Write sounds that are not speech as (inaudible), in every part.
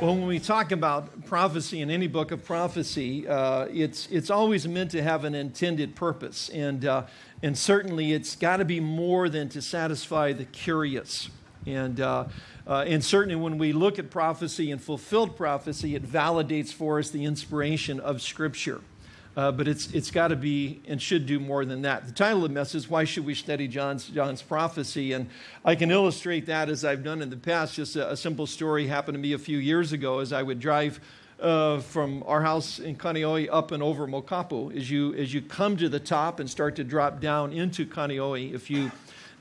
Well, when we talk about prophecy in any book of prophecy, uh, it's, it's always meant to have an intended purpose. And, uh, and certainly it's got to be more than to satisfy the curious. And, uh, uh, and certainly when we look at prophecy and fulfilled prophecy, it validates for us the inspiration of Scripture. Uh, but it's, it's got to be and should do more than that. The title of the message is Why Should We Study John's, John's Prophecy? And I can illustrate that as I've done in the past. Just a, a simple story happened to me a few years ago as I would drive uh, from our house in Kaneohe up and over Mokapu. As you, as you come to the top and start to drop down into Kaneohe, if you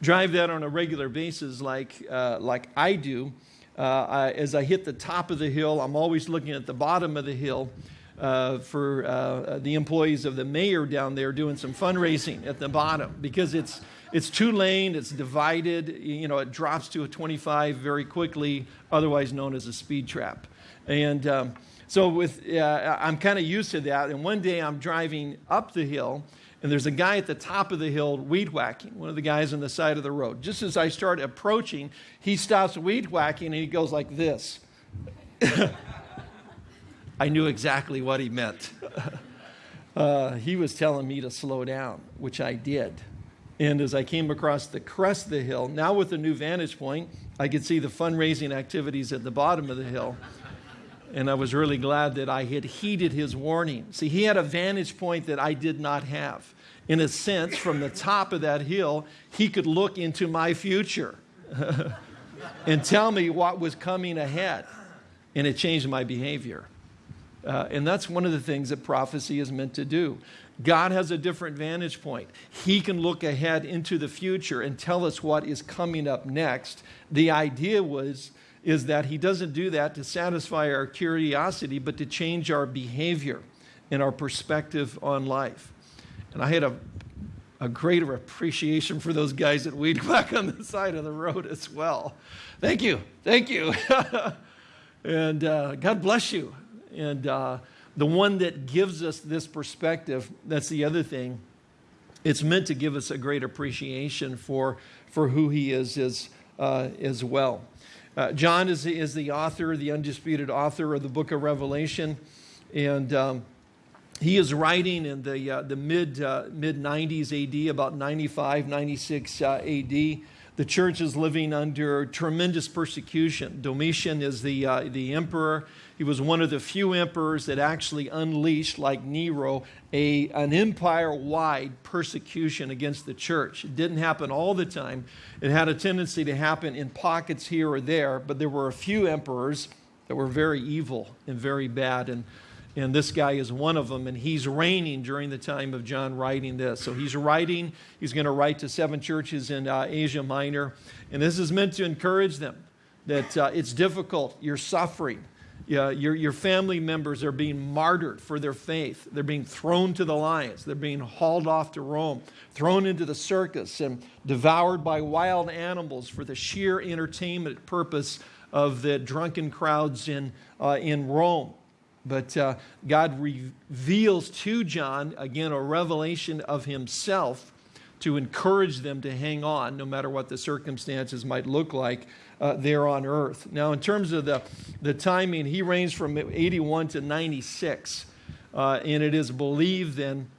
drive that on a regular basis like, uh, like I do, uh, I, as I hit the top of the hill, I'm always looking at the bottom of the hill uh, for uh, the employees of the mayor down there doing some fundraising at the bottom because it's it's two lane, it's divided, you know, it drops to a 25 very quickly, otherwise known as a speed trap. And um, so with, uh, I'm kind of used to that. And one day I'm driving up the hill and there's a guy at the top of the hill weed whacking, one of the guys on the side of the road. Just as I start approaching, he stops weed whacking and he goes like this. (laughs) I knew exactly what he meant. (laughs) uh, he was telling me to slow down, which I did. And as I came across the crest of the hill, now with a new vantage point, I could see the fundraising activities at the bottom of the hill. And I was really glad that I had heeded his warning. See, he had a vantage point that I did not have. In a sense, from the top of that hill, he could look into my future (laughs) and tell me what was coming ahead. And it changed my behavior. Uh, and that's one of the things that prophecy is meant to do. God has a different vantage point. He can look ahead into the future and tell us what is coming up next. The idea was is that he doesn't do that to satisfy our curiosity, but to change our behavior and our perspective on life. And I had a, a greater appreciation for those guys that weed (laughs) whack on the side of the road as well. Thank you. Thank you. (laughs) and uh, God bless you. And uh, the one that gives us this perspective, that's the other thing. It's meant to give us a great appreciation for, for who he is as, uh, as well. Uh, John is, is the author, the undisputed author of the book of Revelation. And um, he is writing in the, uh, the mid, uh, mid 90s AD, about 95, 96 uh, AD. The church is living under tremendous persecution. Domitian is the, uh, the emperor. He was one of the few emperors that actually unleashed, like Nero, a, an empire wide persecution against the church. It didn't happen all the time. It had a tendency to happen in pockets here or there, but there were a few emperors that were very evil and very bad. And and this guy is one of them, and he's reigning during the time of John writing this. So he's writing, he's going to write to seven churches in uh, Asia Minor, and this is meant to encourage them that uh, it's difficult, you're suffering. Yeah, your, your family members are being martyred for their faith. They're being thrown to the lions. They're being hauled off to Rome, thrown into the circus, and devoured by wild animals for the sheer entertainment purpose of the drunken crowds in, uh, in Rome. But uh, God reveals to John, again, a revelation of himself to encourage them to hang on no matter what the circumstances might look like uh, there on earth. Now, in terms of the, the timing, he reigns from 81 to 96. Uh, and it is believed then,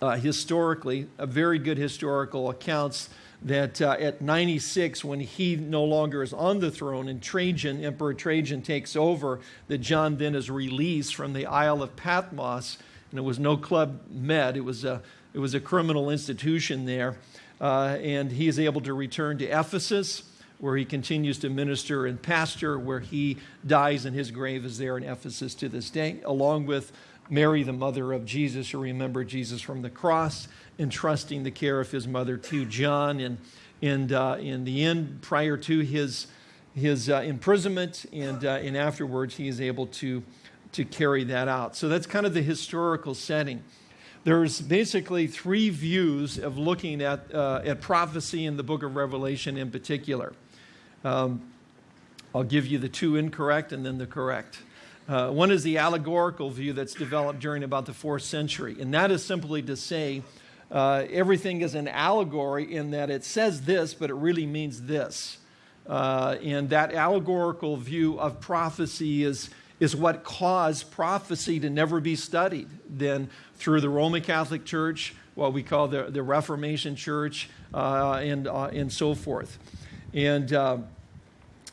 uh, historically, a very good historical accounts that uh, at 96, when he no longer is on the throne and Trajan, Emperor Trajan, takes over, that John then is released from the Isle of Patmos. And it was no club med, it was a, it was a criminal institution there. Uh, and he is able to return to Ephesus, where he continues to minister and pastor, where he dies, and his grave is there in Ephesus to this day, along with Mary, the mother of Jesus, who remembered Jesus from the cross, entrusting the care of his mother to John. And, and uh, in the end, prior to his, his uh, imprisonment and, uh, and afterwards, he is able to, to carry that out. So that's kind of the historical setting. There's basically three views of looking at, uh, at prophecy in the book of Revelation in particular. Um, I'll give you the two incorrect and then the correct. Uh, one is the allegorical view that's developed during about the fourth century, and that is simply to say uh, everything is an allegory in that it says this, but it really means this. Uh, and that allegorical view of prophecy is, is what caused prophecy to never be studied. Then through the Roman Catholic Church, what we call the, the Reformation Church, uh, and, uh, and so forth. And, uh,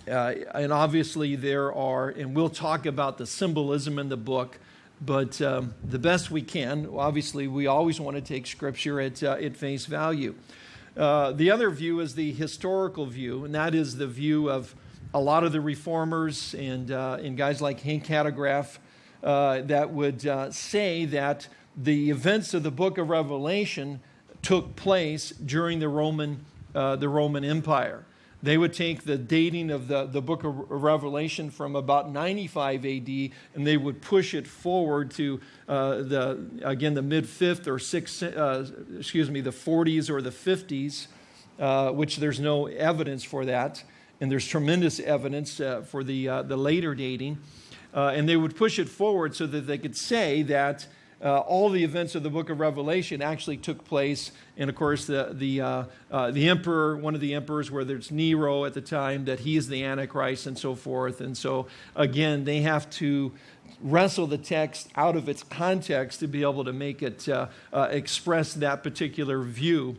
uh, and obviously there are, and we'll talk about the symbolism in the book, but um, the best we can, obviously we always want to take scripture at, uh, at face value. Uh, the other view is the historical view, and that is the view of a lot of the reformers and, and guys like Hank Hanegraaff that would say that the events of the book of Revelation took place during the Roman, uh, the Roman Empire. They would take the dating of the, the book of Revelation from about 95 AD and they would push it forward to uh, the, again, the mid 5th or 6th, uh, excuse me, the 40s or the 50s, uh, which there's no evidence for that. And there's tremendous evidence uh, for the, uh, the later dating. and they would push it forward so that they could say that uh, all the events of the book of Revelation actually took place. And of course, the, the, uh, uh, the emperor, one of the emperors, whether it's Nero at the time, that he is the Antichrist and so forth. And so, again, they have to wrestle the text out of its context to be able to make it uh, uh, express that particular view.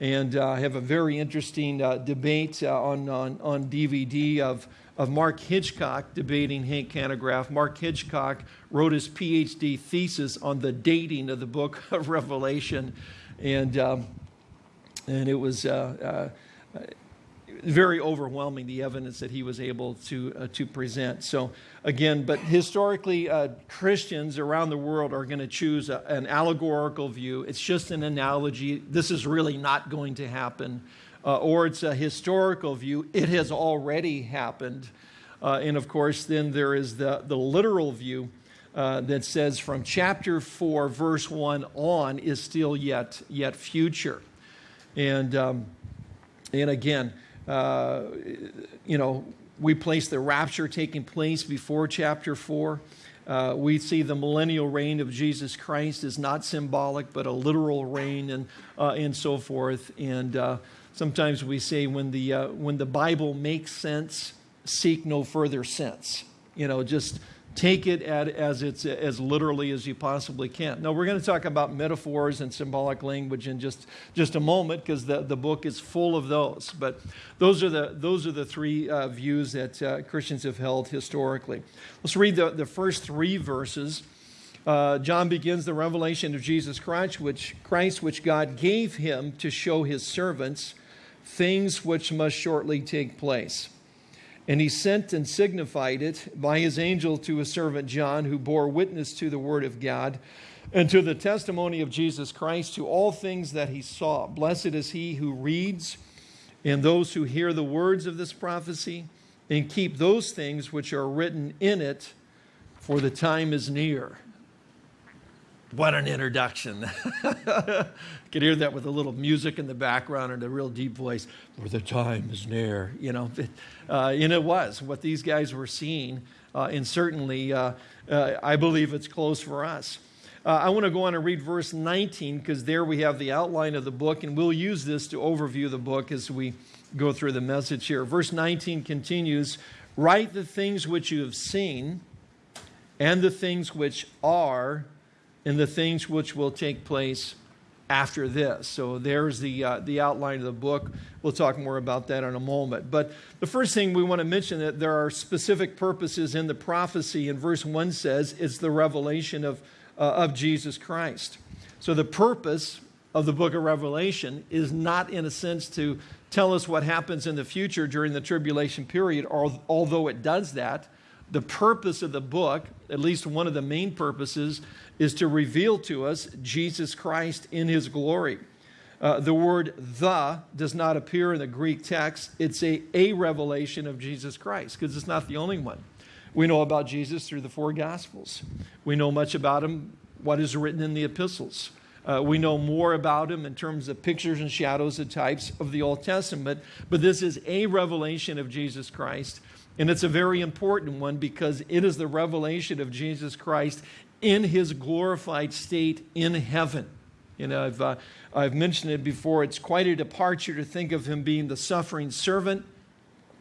And I uh, have a very interesting debate on, on, on DVD of of Mark Hitchcock debating Hank Hanegraaff. Mark Hitchcock wrote his PhD thesis on the dating of the book (laughs) of Revelation, and, um, and it was uh, uh, very overwhelming, the evidence that he was able to, uh, to present. So again, but historically, uh, Christians around the world are going to choose a, an allegorical view. It's just an analogy. This is really not going to happen uh, or it's a historical view. It has already happened. Uh, and of course, then there is the, the literal view uh, that says from chapter 4, verse 1 on is still yet, yet future. And, um, and again, uh, you know, we place the rapture taking place before chapter 4. Uh, we see the millennial reign of Jesus Christ is not symbolic, but a literal reign and, uh, and so forth. And uh, Sometimes we say when the, uh, when the Bible makes sense, seek no further sense. You know, just take it at, as it's as literally as you possibly can. Now we're going to talk about metaphors and symbolic language in just just a moment because the, the book is full of those. But those are the those are the three uh, views that uh, Christians have held historically. Let's read the, the first three verses. Uh, John begins the revelation of Jesus Christ, which Christ, which God gave him to show his servants things which must shortly take place. And he sent and signified it by his angel to his servant John, who bore witness to the word of God and to the testimony of Jesus Christ, to all things that he saw. Blessed is he who reads and those who hear the words of this prophecy and keep those things which are written in it, for the time is near. What an introduction. (laughs) you can hear that with a little music in the background and a real deep voice, for the time is near, you know. Uh, and it was what these guys were seeing. Uh, and certainly, uh, uh I believe it's close for us. Uh, I want to go on and read verse 19 because there we have the outline of the book, and we'll use this to overview the book as we go through the message here. Verse 19 continues Write the things which you have seen and the things which are and the things which will take place after this. So there's the, uh, the outline of the book. We'll talk more about that in a moment. But the first thing we want to mention that there are specific purposes in the prophecy. And verse 1 says it's the revelation of, uh, of Jesus Christ. So the purpose of the book of Revelation is not in a sense to tell us what happens in the future during the tribulation period, although it does that. The purpose of the book, at least one of the main purposes, is to reveal to us Jesus Christ in his glory. Uh, the word the does not appear in the Greek text. It's a, a revelation of Jesus Christ because it's not the only one. We know about Jesus through the four Gospels. We know much about him, what is written in the epistles. Uh, we know more about him in terms of pictures and shadows and types of the Old Testament, but this is a revelation of Jesus Christ. And it's a very important one because it is the revelation of Jesus Christ in his glorified state in heaven. You know, I've, uh, I've mentioned it before. It's quite a departure to think of him being the suffering servant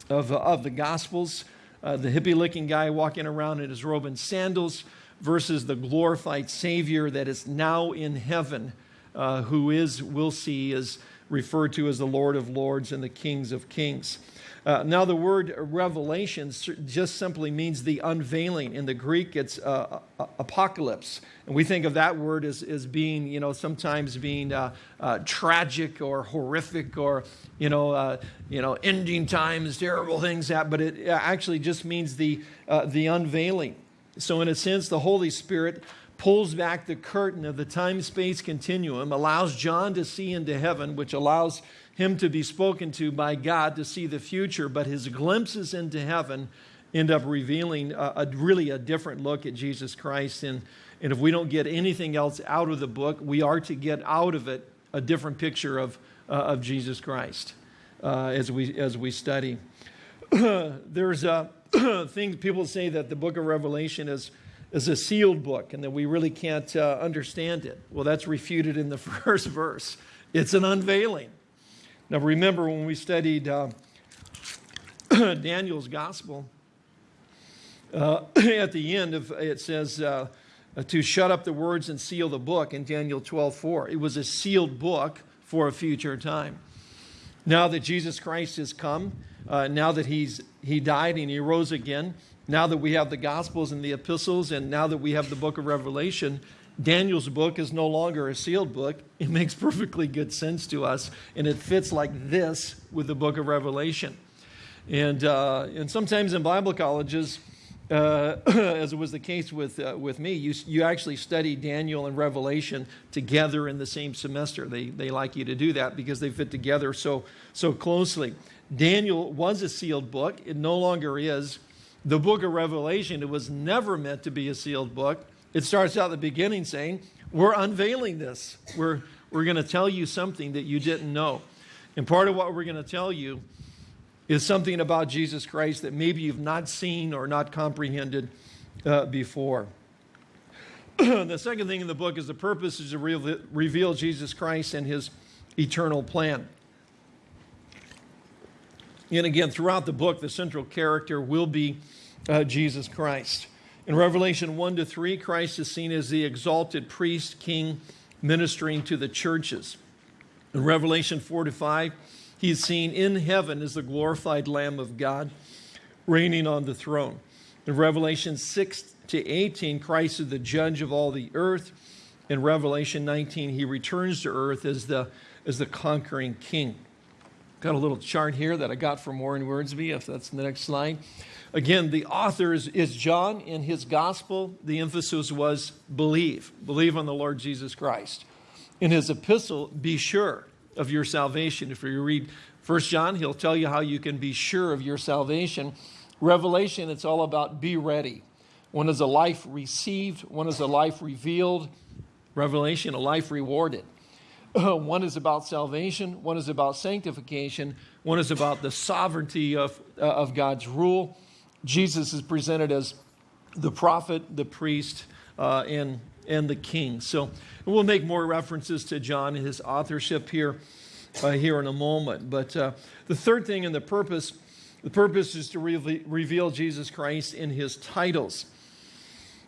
of, of the Gospels. Uh, the hippie looking guy walking around in his robe and sandals versus the glorified Savior that is now in heaven, uh, who is, we'll see, is referred to as the Lord of Lords and the Kings of Kings. Uh, now, the word revelation just simply means the unveiling. In the Greek, it's uh, apocalypse. And we think of that word as, as being, you know, sometimes being uh, uh tragic or horrific or, you know, uh, you know, ending times, terrible things. That, but it actually just means the, uh, the unveiling. So, in a sense, the Holy Spirit pulls back the curtain of the time space continuum, allows John to see into heaven, which allows him to be spoken to by God to see the future, but his glimpses into heaven end up revealing a, a, really a different look at Jesus Christ. And, and if we don't get anything else out of the book, we are to get out of it a different picture of, uh, of Jesus Christ uh, as, we, as we study. (clears throat) There's a (clears throat) thing, people say that the book of Revelation is, is a sealed book and that we really can't uh, understand it. Well, that's refuted in the (laughs) first verse. It's an unveiling. Now, remember when we studied uh, (clears throat) Daniel's gospel, uh, (clears throat) at the end of it says uh, to shut up the words and seal the book in Daniel 12 4. It was a sealed book for a future time. Now that Jesus Christ has come, uh, now that he's, he died and he rose again, now that we have the Gospels and the epistles, and now that we have the book of Revelation, Daniel's book is no longer a sealed book. It makes perfectly good sense to us, and it fits like this with the book of Revelation. And, uh, and sometimes in Bible colleges, uh, (coughs) as it was the case with, uh, with me, you, you actually study Daniel and Revelation together in the same semester. They, they like you to do that because they fit together so, so closely. Daniel was a sealed book, it no longer is. The book of Revelation, it was never meant to be a sealed book. It starts out at the beginning saying, We're unveiling this. We're, we're going to tell you something that you didn't know. And part of what we're going to tell you is something about Jesus Christ that maybe you've not seen or not comprehended uh, before. (clears throat) the second thing in the book is the purpose is to re reveal Jesus Christ and his eternal plan. And again, throughout the book, the central character will be uh, Jesus Christ. In Revelation 1 to 3, Christ is seen as the exalted priest, king, ministering to the churches. In Revelation 4 to 5, he is seen in heaven as the glorified Lamb of God, reigning on the throne. In Revelation 6 to 18, Christ is the judge of all the earth. In Revelation 19, he returns to earth as the, as the conquering king. Got a little chart here that I got from Warren Wiersbe, if that's the next slide. Again, the author is, is John. In his gospel, the emphasis was believe. Believe on the Lord Jesus Christ. In his epistle, be sure of your salvation. If you read 1 John, he'll tell you how you can be sure of your salvation. Revelation, it's all about be ready. One is a life received, one is a life revealed. Revelation, a life rewarded. (clears throat) one is about salvation, one is about sanctification, one is about the sovereignty of, uh, of God's rule. Jesus is presented as the prophet, the priest, uh, and, and the king. So we'll make more references to John and his authorship here, uh, here in a moment. But uh, the third thing and the purpose, the purpose is to re reveal Jesus Christ in his titles.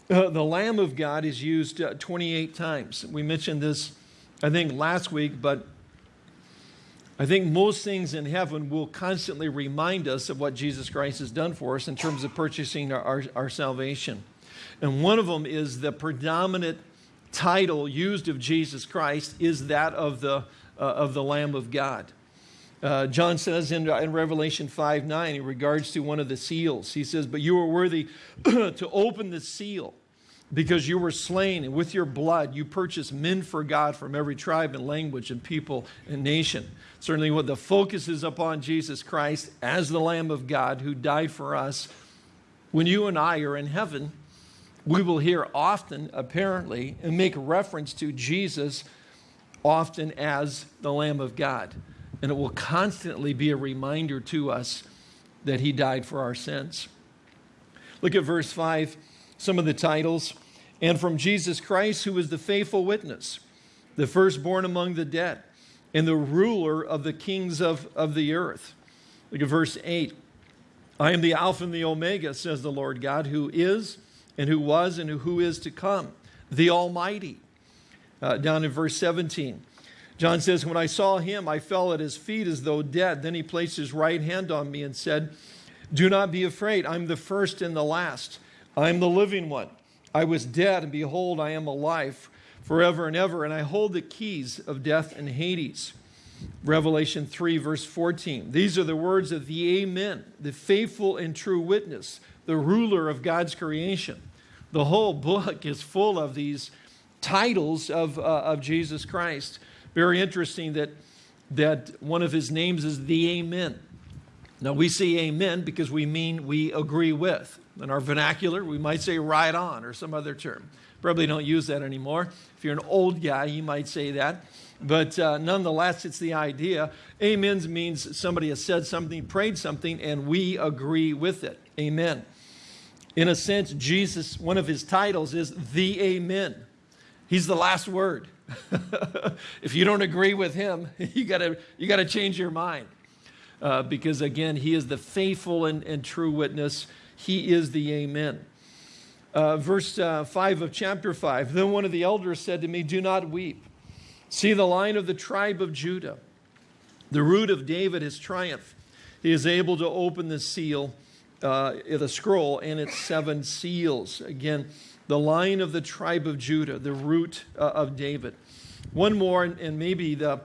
Uh, the Lamb of God is used uh, 28 times. We mentioned this, I think, last week, but I think most things in heaven will constantly remind us of what Jesus Christ has done for us in terms of purchasing our, our, our salvation. And one of them is the predominant title used of Jesus Christ is that of the, uh, of the Lamb of God. Uh, John says in, in Revelation 5 9, in regards to one of the seals, he says, But you are worthy (clears throat) to open the seal because you were slain, and with your blood you purchased men for God from every tribe and language and people and nation. Certainly, what the focus is upon Jesus Christ as the Lamb of God who died for us. When you and I are in heaven, we will hear often, apparently, and make reference to Jesus often as the Lamb of God. And it will constantly be a reminder to us that he died for our sins. Look at verse 5 some of the titles. And from Jesus Christ, who is the faithful witness, the firstborn among the dead, and the ruler of the kings of, of the earth. Look at verse 8. I am the Alpha and the Omega, says the Lord God, who is and who was and who is to come, the Almighty. Uh, down in verse 17, John says, When I saw him, I fell at his feet as though dead. Then he placed his right hand on me and said, Do not be afraid. I'm the first and the last. I'm the living one. I was dead, and behold, I am alive forever and ever, and I hold the keys of death and Hades. Revelation 3, verse 14. These are the words of the Amen, the faithful and true witness, the ruler of God's creation. The whole book is full of these titles of, uh, of Jesus Christ. Very interesting that, that one of his names is the Amen. Now, we say amen because we mean we agree with. In our vernacular, we might say right on or some other term. Probably don't use that anymore. If you're an old guy, you might say that. But uh, nonetheless, it's the idea. Amens means somebody has said something, prayed something, and we agree with it. Amen. In a sense, Jesus, one of his titles is the Amen. He's the last word. (laughs) if you don't agree with him, (laughs) you gotta, you gotta change your mind. Uh, because again, he is the faithful and, and, true witness. He is the Amen. Uh, verse uh, 5 of chapter 5 Then one of the elders said to me, Do not weep. See the line of the tribe of Judah. The root of David has triumphed. He is able to open the seal, uh, the scroll, and its seven seals. Again, the line of the tribe of Judah, the root uh, of David. One more, and maybe the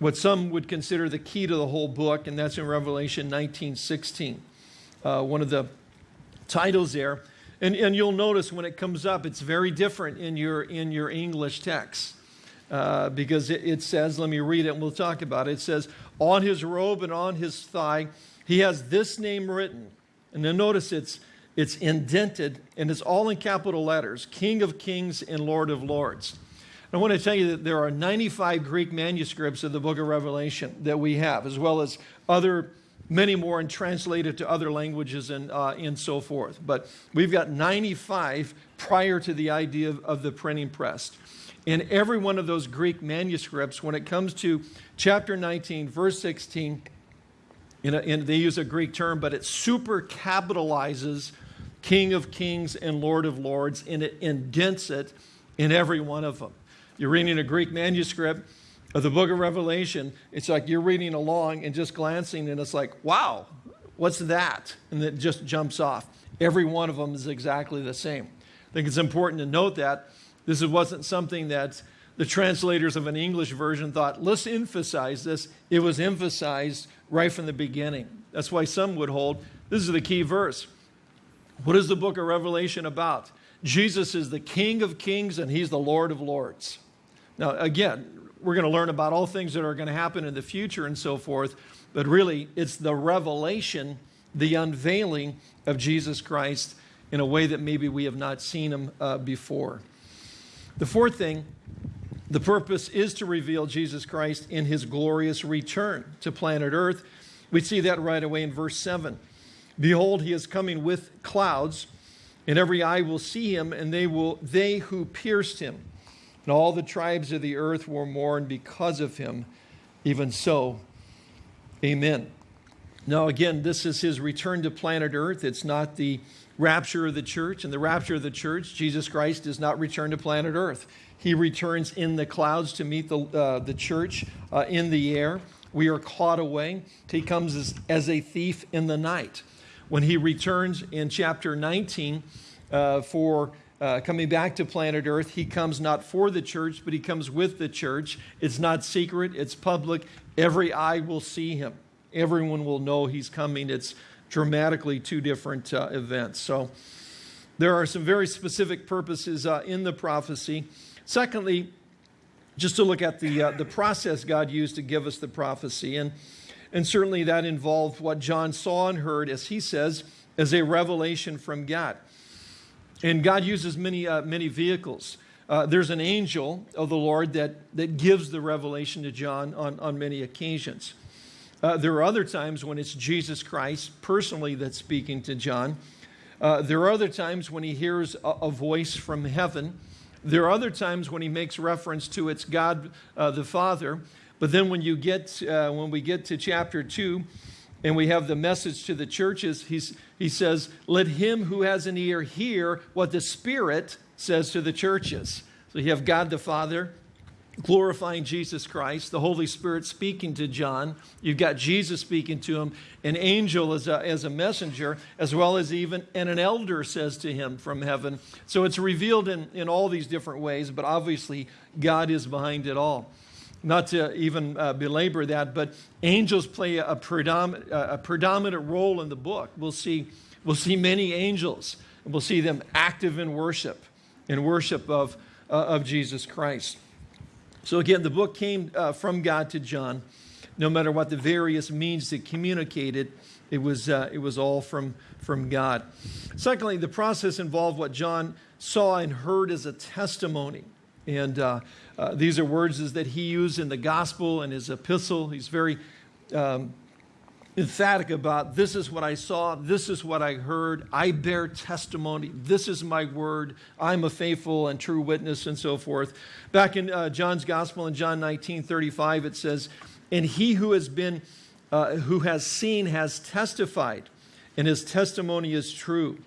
what some would consider the key to the whole book, and that's in Revelation 19 16. Uh, one of the titles there. And, and you'll notice when it comes up, it's very different in your, in your English text uh, because it, it says, let me read it and we'll talk about it. It says, on his robe and on his thigh, he has this name written. And then notice it's, it's indented and it's all in capital letters King of Kings and Lord of Lords. I want to tell you that there are 95 Greek manuscripts of the book of Revelation that we have, as well as other, many more, and translated to other languages and, uh, and so forth. But we've got 95 prior to the idea of, of the printing press in every one of those Greek manuscripts, when it comes to chapter 19, verse 16, in a, in, they use a Greek term, but it super capitalizes King of Kings and Lord of Lords, and it indents it in every one of them. You're reading a Greek manuscript of the book of Revelation, it's like you're reading along and just glancing, and it's like, wow, what's that? And it just jumps off. Every one of them is exactly the same. I think it's important to note that this wasn't something that the translators of an English version thought, let's emphasize this. It was emphasized right from the beginning. That's why some would hold this is the key verse. What is the book of Revelation about? Jesus is the King of kings and he's the Lord of lords. Now, again, we're going to learn about all things that are going to happen in the future and so forth, but really it's the revelation, the unveiling of Jesus Christ in a way that maybe we have not seen him uh, before. The fourth thing, the purpose is to reveal Jesus Christ in his glorious return to planet Earth. We see that right away in verse 7. Behold, he is coming with clouds, and every eye will see him, and they will they who pierced him. And all the tribes of the earth will mourn because of him. Even so, amen. Now, again, this is his return to planet Earth. It's not the rapture of the church. And the rapture of the church, Jesus Christ does not return to planet Earth. He returns in the clouds to meet the, uh, the church uh, in the air. We are caught away. He comes as, as a thief in the night. When he returns in chapter 19 uh, for uh, coming back to planet Earth, he comes not for the church, but he comes with the church. It's not secret, it's public. Every eye will see him. Everyone will know he's coming. It's dramatically two different uh, events. So there are some very specific purposes uh, in the prophecy. Secondly, just to look at the, uh, the process God used to give us the prophecy. And, and certainly that involved what John saw and heard, as he says, as a revelation from God. And God uses many, uh, many vehicles. Uh, there's an angel of the Lord that, that gives the revelation to John on, on many occasions. Uh, there are other times when it's Jesus Christ personally that's speaking to John. Uh, there are other times when he hears a, a, voice from heaven. There are other times when he makes reference to it's God uh, the Father. But then when you get uh, when we get to chapter two, and we have the message to the churches. He's, he says, Let him who has an ear hear what the Spirit says to the churches. So you have God the Father glorifying Jesus Christ, the Holy Spirit speaking to John. You've got Jesus speaking to him, an angel as a, as a messenger, as well as even, and an elder says to him from heaven. So it's revealed in, in all these different ways, but obviously God is behind it all. Not to even uh, belabor that, but angels play a, predominant, a predominant role in the book. We'll see, we'll see many angels, and we'll see them active in worship, in worship of, uh, of Jesus Christ. So again, the book came uh, from God to John. No matter what the various means that communicated, it was, uh, it was all from, from God. Secondly, the process involved what John saw and heard as a testimony. And uh, uh these are words that he used in the gospel and his epistle. He's very um, emphatic about this is what I saw, this is what I heard, I bear testimony, this is my word, I'm a faithful and true witness, and so forth. Back in uh, John's Gospel in John 19 35, it says, And he who has been, uh, who has seen has testified, and his testimony is true,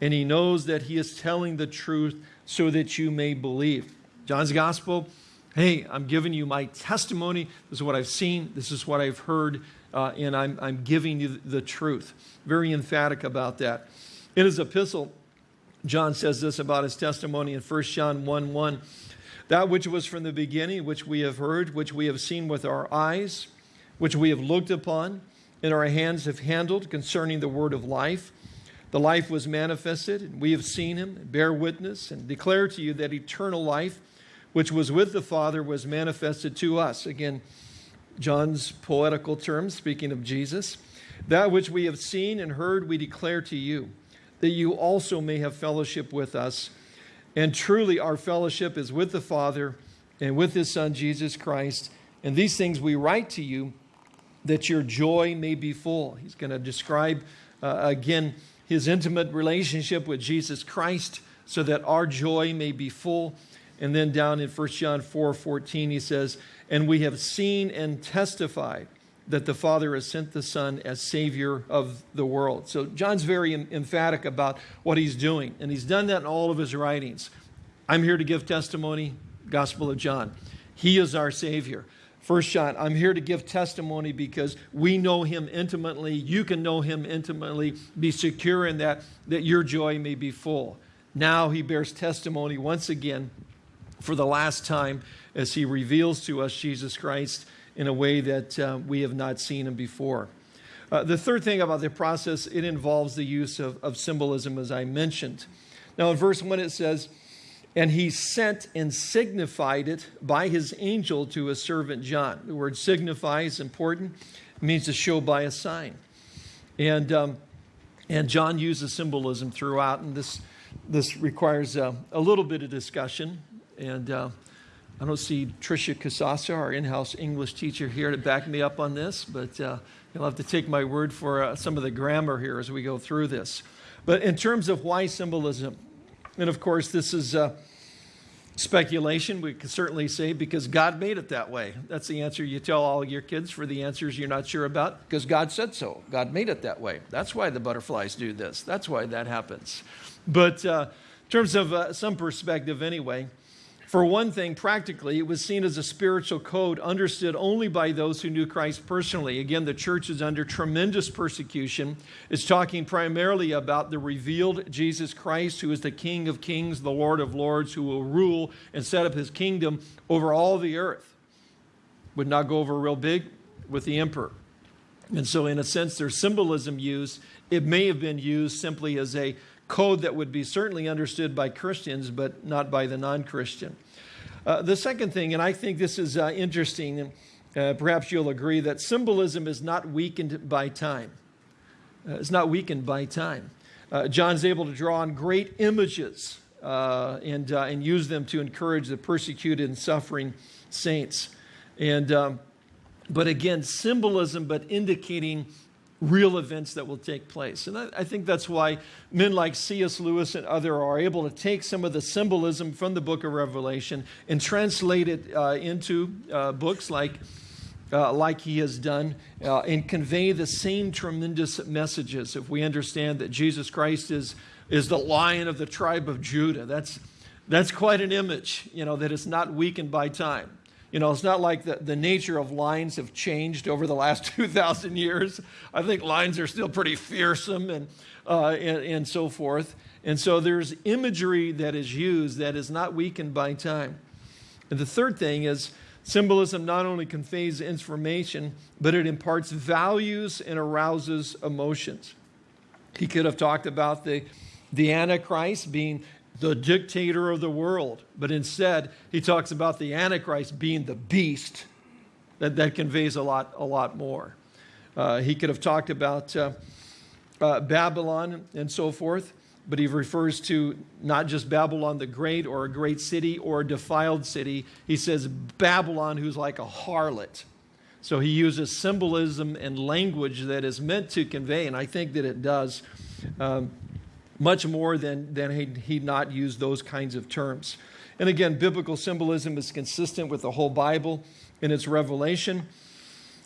and he knows that he is telling the truth so that you may believe. John's Gospel, hey, I'm giving you my testimony. This is what I've seen, this is what I've heard uh, and I'm, I'm giving you the truth. Very emphatic about that. In his epistle, John says this about his testimony in 1 John 1 1. That which was from the beginning, which we have heard, which we have seen with our eyes, which we have looked upon, and our hands have handled concerning the word of life. The life was manifested, and we have seen him, bear witness, and declare to you that eternal life, which was with the Father, was manifested to us. Again, John's poetical terms, speaking of Jesus. That which we have seen and heard, we declare to you, that you also may have fellowship with us. And truly, our fellowship is with the Father and with his Son, Jesus Christ. And these things we write to you, that your joy may be full. He's going to describe uh, again his intimate relationship with Jesus Christ so that our joy may be full. And then down in 1 John 4 14, he says, and we have seen and testified that the Father has sent the Son as Savior of the world. So John's very emphatic about what he's doing, and he's done that in all of his writings. I'm here to give testimony, Gospel of John. He is our Savior. First John, I'm here to give testimony because we know him intimately. You can know him intimately. Be secure in that, that your joy may be full. Now he bears testimony once again for the last time as he reveals to us Jesus Christ in a way that uh, we have not seen him before. Uh, the third thing about the process, it involves the use of, of symbolism, as I mentioned. Now, in verse 1, it says, And he sent and signified it by his angel to his servant John. The word signify is important, it means to show by a sign. And, um, and John uses symbolism throughout, and this, this requires uh, a little bit of discussion. And uh, I don't see Tricia Casasa, our in-house English teacher here to back me up on this, but uh, you'll have to take my word for uh, some of the grammar here as we go through this. But in terms of why symbolism, and of course this is uh, speculation, we can certainly say because God made it that way. That's the answer you tell all your kids for the answers you're not sure about, because God said so. God made it that way. That's why the butterflies do this. That's why that happens. But uh, in terms of uh, some perspective anyway, for one thing, practically, it was seen as a spiritual code understood only by those who knew Christ personally. Again, the church is under tremendous persecution. It's talking primarily about the revealed Jesus Christ, who is the King of kings, the Lord of lords, who will rule and set up his kingdom over all the earth. Would not go over real big with the emperor. And so, in a sense, there's symbolism used. It may have been used simply as a code that would be certainly understood by Christians, but not by the non Christian. Uh, the second thing, and I think this is uh, interesting, and uh, perhaps you'll agree, that symbolism is not weakened by time. Uh, it's not weakened by time. Uh, John's able to draw on great images uh, and, and use them to encourage the persecuted and suffering saints. And, um, but again, symbolism, but indicating real events that will take place. And I, I, think that's why men like C.S. Lewis and other are able to take some of the symbolism from the book of Revelation and translate it uh, into uh, books like uh, like he has done uh, and convey the same tremendous messages. If we understand that Jesus Christ is, is the lion of the tribe of Judah, that's, that's quite an image, you know, that is not weakened by time. You know, it's not like the, the nature of lions have changed over the last (laughs) 2,000 years. I think lions are still pretty fearsome and, uh, and, and so forth. And so there's imagery that is used that is not weakened by time. And the third thing is symbolism not only conveys information, but it imparts values and arouses emotions. He could have talked about the, the Antichrist being the dictator of the world. But instead, he talks about the Antichrist being the beast. That, that conveys a lot, a lot more. Uh, he could have talked about uh, uh, Babylon and so forth, but he refers to not just Babylon the Great or a great city or a defiled city. He says Babylon, who's like a harlot. So he uses symbolism and language that is meant to convey, and I think that it does. Um, much more than, than he'd, not use those kinds of terms. And again, biblical symbolism is consistent with the whole Bible in its revelation.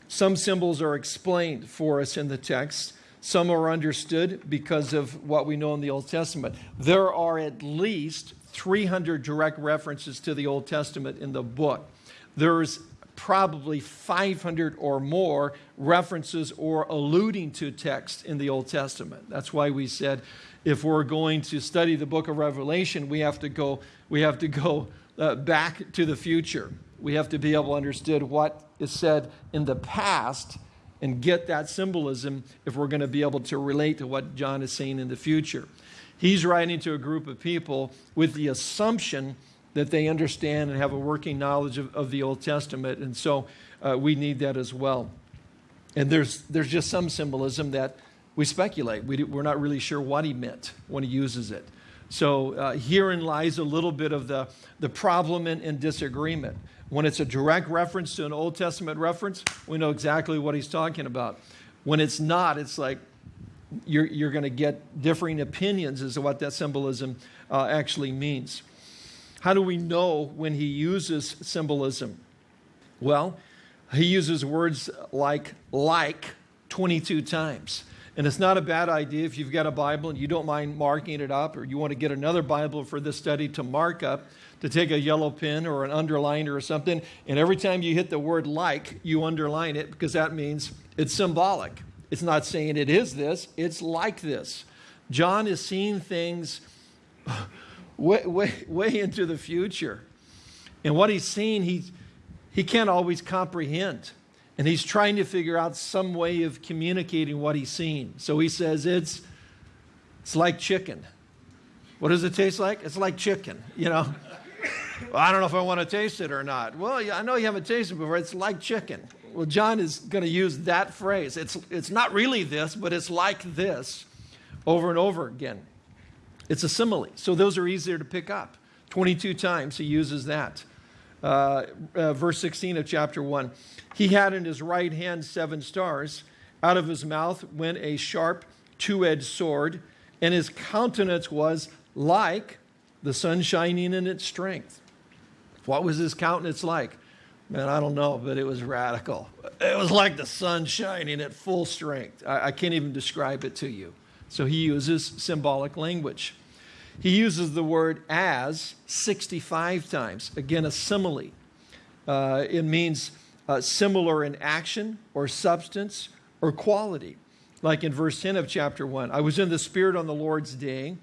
Some symbols are explained for us in the text. Some are understood because of what we know in the Old Testament. There are at least 300 direct references to the Old Testament in the book. There's probably 500 or more references or alluding to text in the Old Testament. That's why we said if we're going to study the book of Revelation, we have to go, we have to go uh, back to the future. We have to be able to understand what is said in the past and get that symbolism if we're going to be able to relate to what John is saying in the future. He's writing to a group of people with the assumption that they understand and have a working knowledge of, of the Old Testament. And so uh, we need that as well. And there's, there's just some symbolism that we speculate. We do, we're not really sure what he meant when he uses it. So uh, herein lies a little bit of the, the problem and, and disagreement. When it's a direct reference to an Old Testament reference, we know exactly what he's talking about. When it's not, it's like you're, you're going to get differing opinions as to what that symbolism uh, actually means. How do we know when he uses symbolism? Well, he uses words like like 22 times. And it's not a bad idea if you've got a Bible and you don't mind marking it up, or you want to get another Bible for this study to mark up, to take a yellow pen or an underliner or something. And every time you hit the word like, you underline it because that means it's symbolic. It's not saying it is this, it's like this. John is seeing things way, way, way into the future. And what he's seeing, he, he can't always comprehend. And he's trying to figure out some way of communicating what he's seen. So he says, it's, it's like chicken. What does it taste like? It's like chicken, you know? well, I don't know if I want to taste it or not. Well, I know you haven't tasted it before. It's like chicken. Well, John is going to use that phrase. It's, it's not really this, but it's like this over and over again. It's a simile. So those are easier to pick up. 22 times he uses that. Uh, uh, verse 16 of chapter 1. He had in his right hand seven stars. Out of his mouth went a sharp two edged sword, and his countenance was like the sun shining in its strength. What was his countenance like? Man, I don't know, but it was radical. It was like the sun shining at full strength. I, I can't even describe it to you. So he uses symbolic language. He uses the word as 65 times. Again, a simile. Uh, it means uh, similar in action or substance or quality. Like in verse 10 of chapter 1 I was in the Spirit on the Lord's day,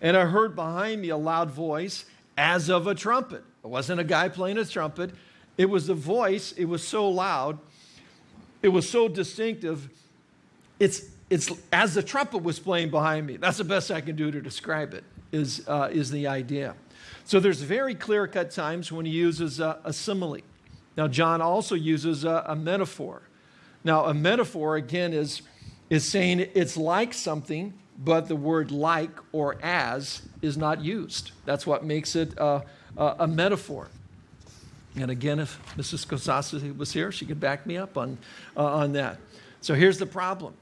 and I heard behind me a loud voice as of a trumpet. It wasn't a guy playing a trumpet, it was a voice. It was so loud, it was so distinctive. It's, it's as the trumpet was playing behind me. That's the best I can do to describe it, is, uh, is the idea. So there's very clear cut times when he uses a, a simile. Now, John also uses a, a metaphor. Now, a metaphor, again, is, is saying it's like something, but the word like or as is not used. That's what makes it a metaphor. And again, if Mrs. Kosasi was here, she could back me up on, uh, on that. So here's the problem.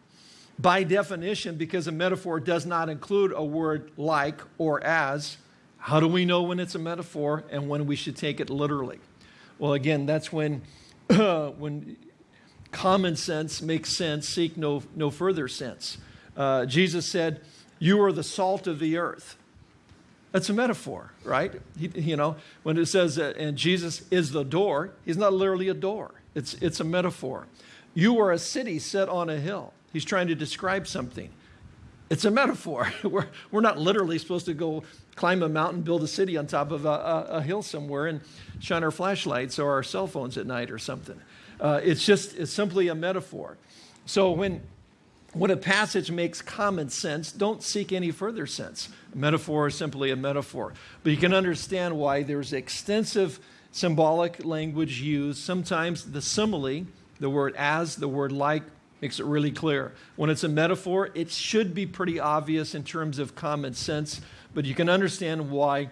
By definition, because a metaphor does not include a word like or as, how do we know when it's a metaphor and when we should take it literally? Well, again, that's when, (clears throat) when common sense makes sense, seek no, no further sense. Uh, Jesus said, You are the salt of the earth. That's a metaphor, right? He, you know, when it says, that, and Jesus is the door, he's not literally a door, it's, it's a metaphor. You are a city set on a hill. He's trying to describe something. It's a metaphor. (laughs) We're, we're not literally supposed to go climb a mountain, build a city on top of a, a, a hill somewhere and shine our flashlights or our cell phones at night or something. Uh, it's just, it's simply a metaphor. So when, when a passage makes common sense, don't seek any further sense. A metaphor is simply a metaphor. But you can understand why there's extensive symbolic language used. Sometimes the simile, the word as, the word like, makes it really clear. When it's a metaphor, it should be pretty obvious in terms of common sense, but you can understand why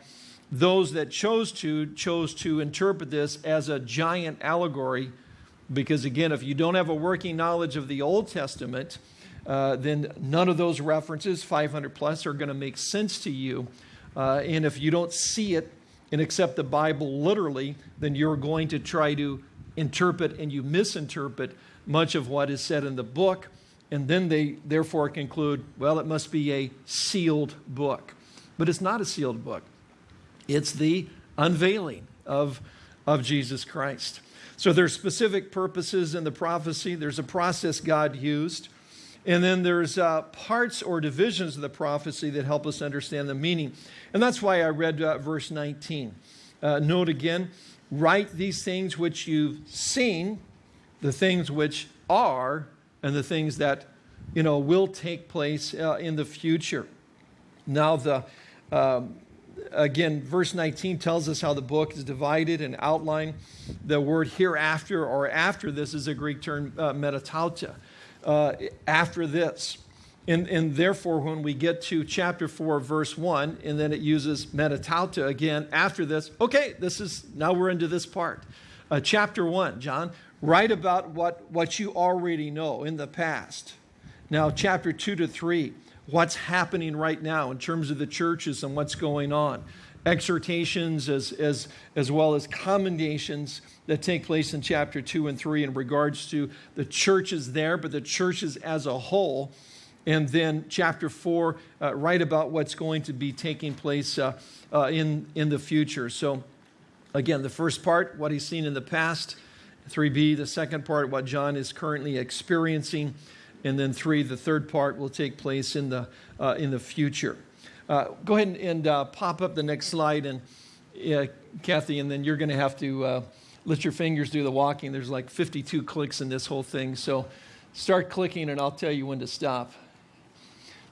those that chose to chose to interpret this as a giant allegory because again if you don't have a working knowledge of the old testament uh, then none of those references 500 plus are going to make sense to you uh, and if you don't see it and accept the bible literally then you're going to try to interpret and you misinterpret much of what is said in the book, and then they therefore conclude, well, it must be a sealed book. But it's not a sealed book, it's the unveiling of, of Jesus Christ. So there's specific purposes in the prophecy, there's a process God used. And then there's uh, parts or divisions of the prophecy that help us understand the meaning. And that's why I read uh, verse 19. Uh, note again, write these things which you've seen the things which are and the things that you know will take place uh, in the future. Now the um, again verse 19 tells us how the book is divided and outlined. The word hereafter or after this is a Greek term uh, metatauta. Uh, after this. And, and, therefore, when we get to chapter 4, verse 1, and then it uses metatauta again after this, okay, this is now we're into this part. Uh, chapter 1, John, Write about what, what you already know in the past. Now, chapter 2 to 3, what's happening right now in terms of the churches and what's going on. Exhortations as, as, as well as commendations that take place in chapter 2 and 3 in regards to the churches there, but the churches as a whole. And then chapter 4, uh, write about what's going to be taking place uh, uh, in, in the future. So, again, the first part, what he's seen in the past. 3b, the second part, what John is currently experiencing. And then 3, the third part will take place in the, uh, in the future. Uh, go ahead and, and uh, pop up the next slide, and Kathy, and then you're going to have to uh, let your fingers do the walking. There's like 52 clicks in this whole thing. So start clicking, and I'll tell you when to stop.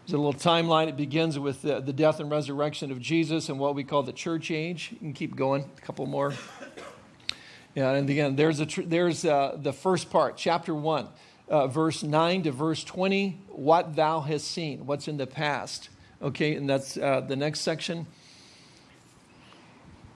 There's a little timeline. It begins with the, the death and resurrection of Jesus and what we call the church age. You can keep going, a couple more. Yeah, and again, there's, a tr- there's uh, the first part, chapter 1, uh, verse 9 to verse 20, what thou hast seen, what's in the past. Okay, and that's uh, the next section.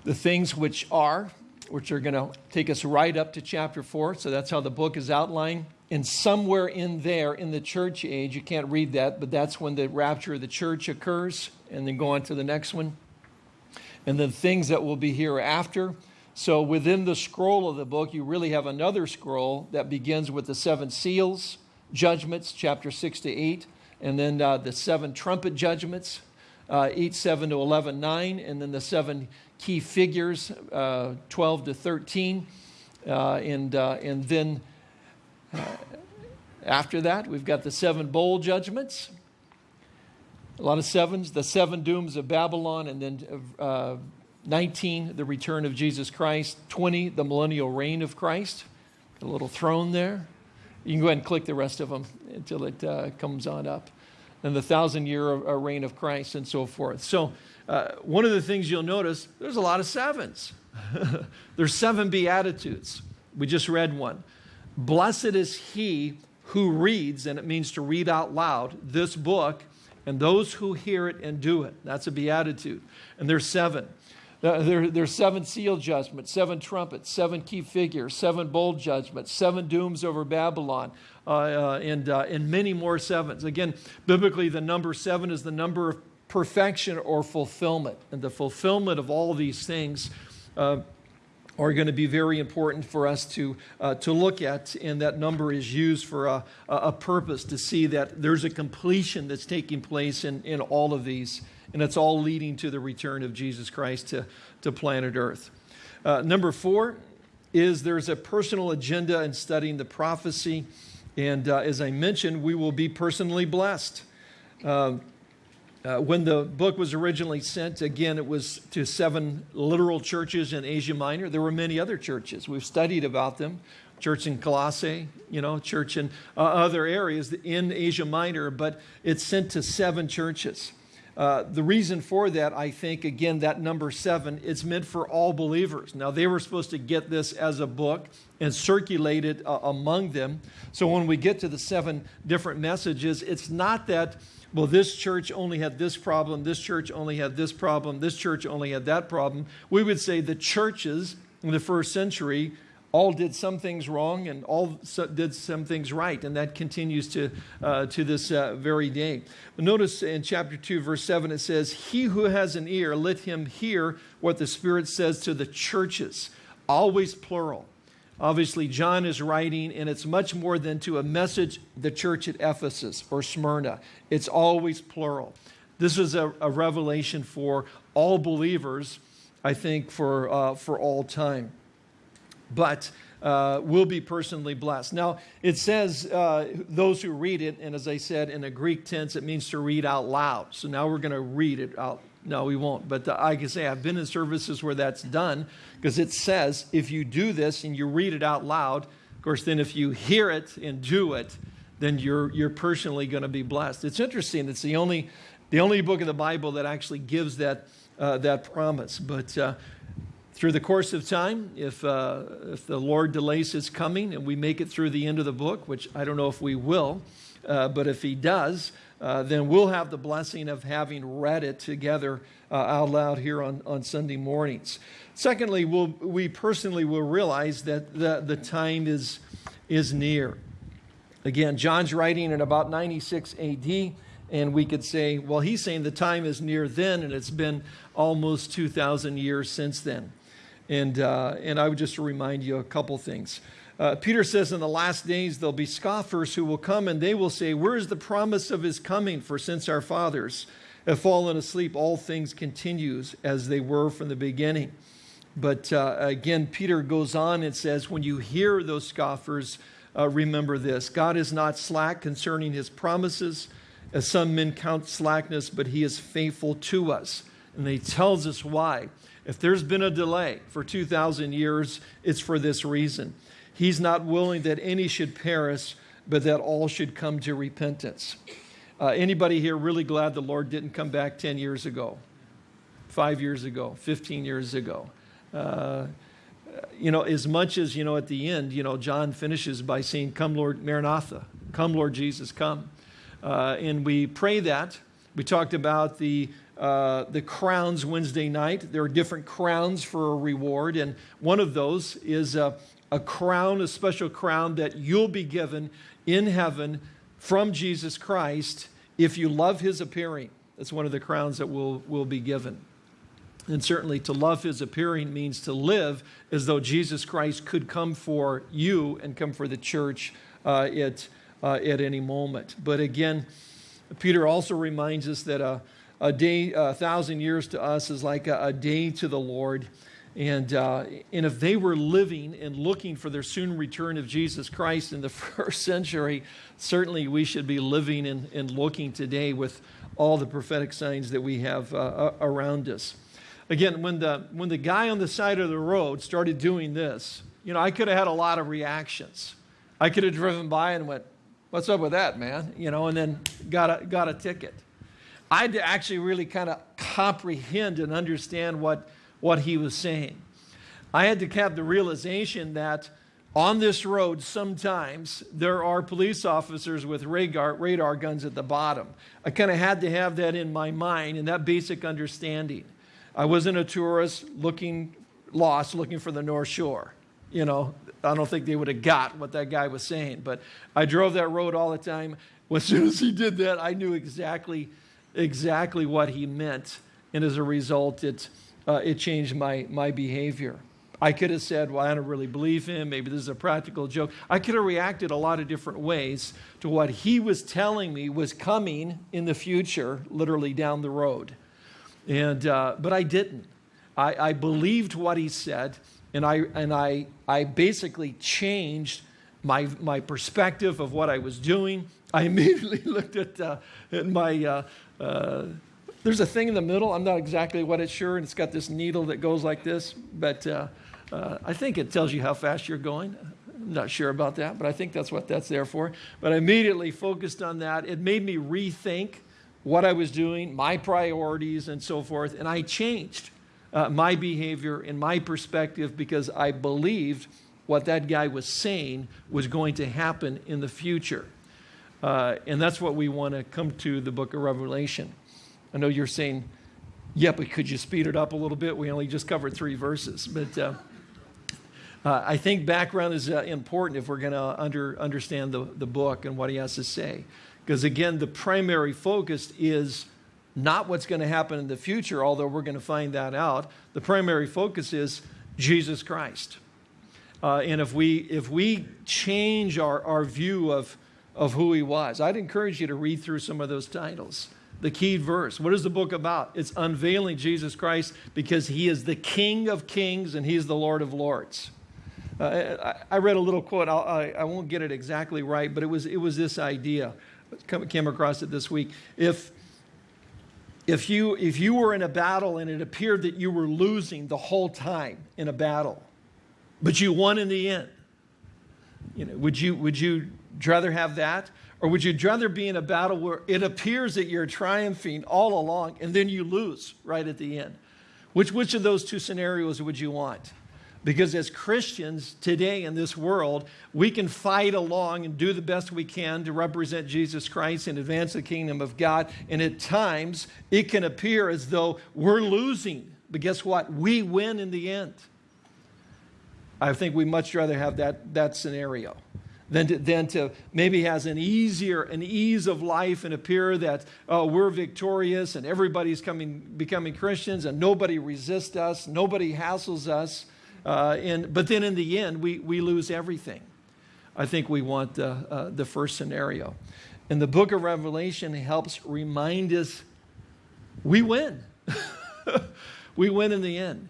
The things which are, which are going to take us right up to chapter 4. So that's how the book is outlined. And somewhere in there, in the church age, you can't read that, but that's when the rapture of the church occurs. And then go on to the next one. And the things that will be hereafter so within the scroll of the book, you really have another scroll that begins with the seven seals, judgments, chapter 6 to 8, and then uh, the seven trumpet judgments, uh, 8, 7 to 11, 9, and then the seven key figures, uh, 12 to 13. Uh, and, uh, and then uh, after that, we've got the seven bowl judgments. A lot of sevens, the seven dooms of Babylon, and then 19, the return of Jesus Christ. 20, the millennial reign of Christ. A little throne there. You can go ahead and click the rest of them until it uh, comes on up. And the thousand year uh, reign of Christ and so forth. So, uh, one of the things you'll notice, there's a lot of sevens. (laughs) there's seven Beatitudes. We just read one. Blessed is he who reads, and it means to read out loud, this book, and those who hear it and do it. That's a beatitude. And there's seven. There, there's seven seal judgments, seven trumpets, seven key figures, seven bowl judgments, seven dooms over Babylon, uh, uh, and, uh, and many more sevens. Again, biblically, the number seven is the number of perfection or fulfillment. And the fulfillment of all these things uh, are going to be very important for us to, uh, to look at, and that number is used for a, a purpose to see that there's a completion that's taking place in, in all of these, and it's all leading to the return of Jesus Christ to, to planet Earth. Uh, number four is there's a personal agenda in studying the prophecy, and uh, as I mentioned, we will be personally blessed. Uh, uh, when the book was originally sent, again, it was to seven literal churches in Asia Minor. There were many other churches. We've studied about them. Church in Colossae, you know, church in uh, other areas in Asia Minor, but it's sent to seven churches. Uh, the reason for that, I think, again, that number seven, it's meant for all believers. Now, they were supposed to get this as a book and circulate it uh, among them. So when we get to the seven different messages, it's not that well, this church only had this problem, this church only had this problem, this church only had that problem. We would say the churches in the first century all did some things wrong and all did some things right, and that continues to, uh, to this uh, very day. But notice in chapter 2, verse 7, it says, He who has an ear, let him hear what the Spirit says to the churches. Always plural. Obviously, John is writing, and it's much more than to a message the church at Ephesus or Smyrna. It's always plural. This is a, a revelation for all believers, I think, for, uh, for all time. But uh, will be personally blessed. Now, it says uh, those who read it, and as I said, in a Greek tense, it means to read out loud. So now we're going to read it out no, we won't. But uh, I can say I've been in services where that's done because it says if you do this and you read it out loud, of course, then if you hear it and do it, then you're, you're personally going to be blessed. It's interesting. It's the only, the only book of the Bible that actually gives that, uh, that promise. But uh, through the course of time, if, uh, if the Lord delays his coming and we make it through the end of the book, which I don't know if we will, uh, but if he does, uh, then we'll have the blessing of having read it together uh, out loud here on, on Sunday mornings. Secondly, we'll, we personally will realize that the, the time is, is near. Again, John's writing in about 96 AD, and we could say, well, he's saying the time is near then, and it's been almost 2,000 years since then. And, uh, and I would just remind you a couple things. Uh, Peter says, In the last days there'll be scoffers who will come and they will say, Where is the promise of his coming? For since our fathers have fallen asleep, all things continues as they were from the beginning. But uh, again, Peter goes on and says, When you hear those scoffers, uh, remember this God is not slack concerning his promises, as some men count slackness, but he is faithful to us. And he tells us why. If there's been a delay for 2,000 years, it's for this reason. He's not willing that any should perish, but that all should come to repentance. Uh, anybody here really glad the Lord didn't come back 10 years ago, five years ago, 15 years ago? Uh, you know, as much as, you know, at the end, you know, John finishes by saying, Come, Lord Maranatha, come, Lord Jesus, come. Uh, and we pray that. We talked about the, uh, the crowns Wednesday night. There are different crowns for a reward, and one of those is uh, a crown, a special crown that you'll be given in heaven from Jesus Christ if you love his appearing. That's one of the crowns that will, will be given. And certainly to love his appearing means to live as though Jesus Christ could come for you and come for the church uh, at, uh, at any moment. But again, Peter also reminds us that a, a day, a thousand years to us is like a, a day to the Lord. And, uh, and if they were living and looking for their soon return of Jesus Christ in the (laughs) first century, certainly we should be living and, and looking today with all the prophetic signs that we have uh, around us. Again, when the, when the guy on the side of the road started doing this, you know, I could have had a lot of reactions. I could have driven by and went, What's up with that, man? You know, and then got a, got a ticket. I had to actually really kind of comprehend and understand what what he was saying. I had to have the realization that on this road, sometimes there are police officers with radar, radar guns at the bottom. I kind of had to have that in my mind and that basic understanding. I wasn't a tourist looking lost, looking for the North Shore. You know, I don't think they would have got what that guy was saying, but I drove that road all the time. As soon as he did that, I knew exactly, exactly what he meant. And as a result, it, uh, it changed my, my behavior. I could have said, Well, I don't really believe him. Maybe this is a practical joke. I could have reacted a lot of different ways to what he was telling me was coming in the future, literally down the road. And, uh, but I didn't. I, I believed what he said, and I, and I, I basically changed my, my perspective of what I was doing. I immediately (laughs) looked at, uh, at my. Uh, uh, there's a thing in the middle. I'm not exactly what it's sure, and it's got this needle that goes like this, but uh, uh, I think it tells you how fast you're going. I'm not sure about that, but I think that's what that's there for. But I immediately focused on that. It made me rethink what I was doing, my priorities, and so forth, and I changed uh, my behavior and my perspective because I believed what that guy was saying was going to happen in the future. Uh, and that's what we want to come to the book of Revelation. I know you're saying, yeah, but could you speed it up a little bit? We only just covered three verses. But uh, uh, I think background is uh, important if we're going to under, understand the, the book and what he has to say. Because again, the primary focus is not what's going to happen in the future, although we're going to find that out. The primary focus is Jesus Christ. Uh, and if we, if we change our, our view of, of who he was, I'd encourage you to read through some of those titles. The key verse. What is the book about? It's unveiling Jesus Christ because he is the King of kings and he's the Lord of lords. Uh, I, I, read a little quote. I'll, I, I won't get it exactly right, but it was, it was this idea. came across it this week. If, if you, if you were in a battle and it appeared that you were losing the whole time in a battle, but you won in the end, you know, would you, would you rather have that? Or would you rather be in a battle where it appears that you're triumphing all along and then you lose right at the end? Which, which of those two scenarios would you want? Because as Christians today in this world, we can fight along and do the best we can to represent Jesus Christ and advance the kingdom of God. And at times, it can appear as though we're losing. But guess what? We win in the end. I think we much rather have that, that scenario than to, than to maybe has an easier, an ease of life and appear that oh, we're victorious and everybody's coming, becoming Christians and nobody resists us, nobody hassles us. Uh, and, but then in the end, we, we lose everything. I think we want the, uh, the first scenario. And the book of Revelation helps remind us we win. (laughs) we win in the end.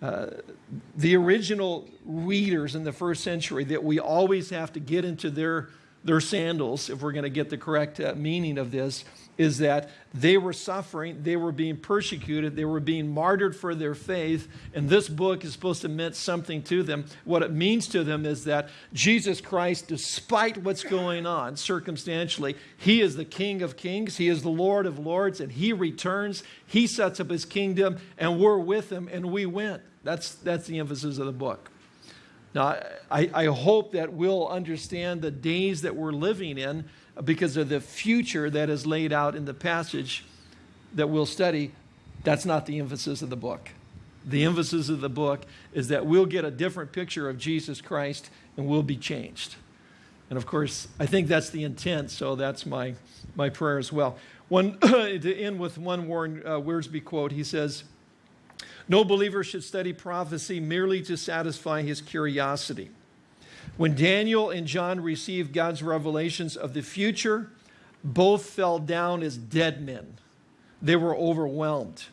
The original readers in the first century that we always have to get into their, their sandals if we're going to get the correct uh, meaning of this is that they were suffering, they were being persecuted, they were being martyred for their faith, and this book is supposed to mean something to them. What it means to them is that Jesus Christ, despite what's going on circumstantially, He is the King of kings, He is the Lord of lords, and He returns, He sets up His kingdom, and we're with Him, and we win. That's, that's the emphasis of the book. Now, I, I hope that we'll understand the days that we're living in because of the future that is laid out in the passage that we'll study, that's not the emphasis of the book. The emphasis of the book is that we'll get a different picture of Jesus Christ and we'll be changed. And of course, I think that's the intent, so that's my, my prayer as well. One, (coughs) to end with one Warren uh, Wiersbe quote, he says, No believer should study prophecy merely to satisfy his curiosity. When Daniel and John received God's revelations of the future, both fell down as dead men. They were overwhelmed.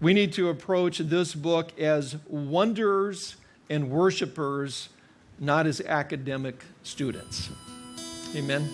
We need to approach this book as wanderers and worshipers, not as academic students. Amen.